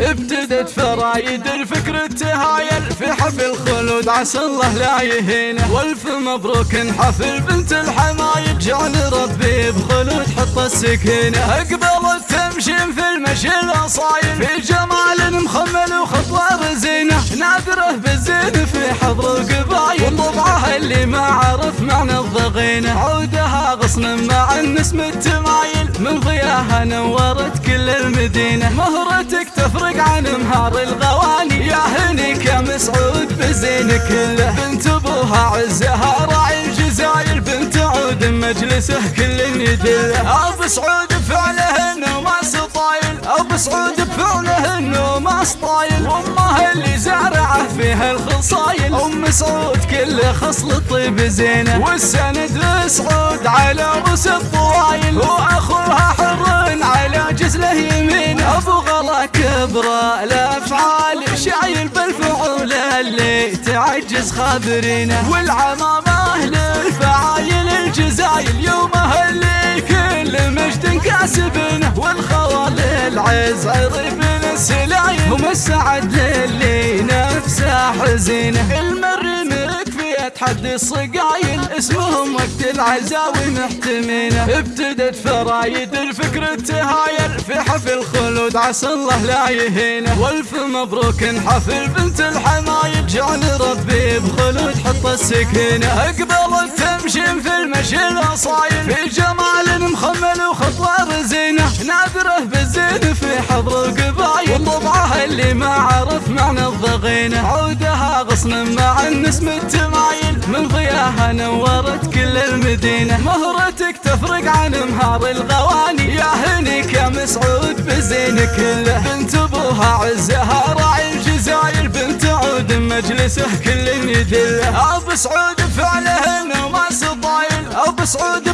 ابتدت فرايد الفكر التهايل في حفل خلود عسى الله لا يهينه. والف مبروك حفل بنت الحمايل جعل ربي بخلود حط السكينة. اقبلت تمشي في المشي الأصايل. في جمال مخمل وخطوة رزينة. نادره بالزين في حضر القبايل. وطبعها اللي ما عرف معنى الضغينة. عودها غصن مع النسم التمايل. من ضياها نورت كل المدينة مهرتك تفرق عن مهار الغواني. يا هنيك يا مسعود بزين كله. بنت أبوها عزها راعي الجزاير بنت عود مجلسه كل يدله أبو سعود بفعله انه ما سطايل. أبو سعود بفعله انه ما سطايل. وامه اللي زارعه فيها الخصايل. أم سعود كل خصل طيب زينة. والسند لسعود على رؤوس الطوايل كبره الأفعال شايل بالفعول اللي تعجز خابرينه والعمامه للفعايل الجزايل يومها اللي كل مجد كاسبنه والخوال العز عرب السلايل ومسعد للي نفسه حزينه المر تحدي الصقايل اسمهم وقت العزاوي محتمينه ابتدت فرايد الفكر التهايل في حفل خلود عسى الله لا يهينه والف مبروك حفل بنت الحمايل جعل ربي بخلود حط السكينه اقبلت تمشي في المشي الاصايل. في جمال مخمل وخطوة رزينة. نادره بالزين في حضر اللي ما عرف معنى الضغينة. عودها غصن مع النسم التمايل من ضياها نورت كل المدينة. مهرتك تفرق عن مهار الغواني. يا هنيك يا مسعود بزين كله. بنت أبوها عزها راعي الجزاير. بنت عود مجلسه كل يدله. أبو سعود فعله انه ما سطايل أبو سعود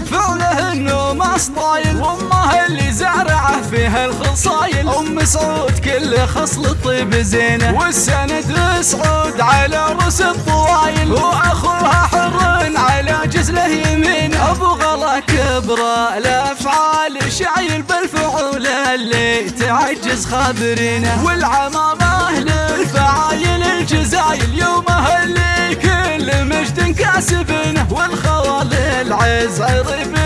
فيها الخصايل. أم سعود كل خصل طيب زينة. والسند لسعود على رؤوس الطوايل وأخوها حر على جزله يمين. أبو غلا كبره الافعال شايل بالفعول اللي تعجز خابرينه. والعمامة للفعايل الجزايل يومها اللي كل مجد كاسبنه والخوال العز السلايل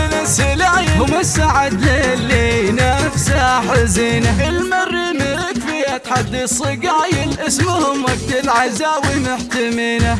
ومسعد للي نفسه حزينه المر مكفي تحدي الصقايل اسمهم وقت العزاوي محتمينه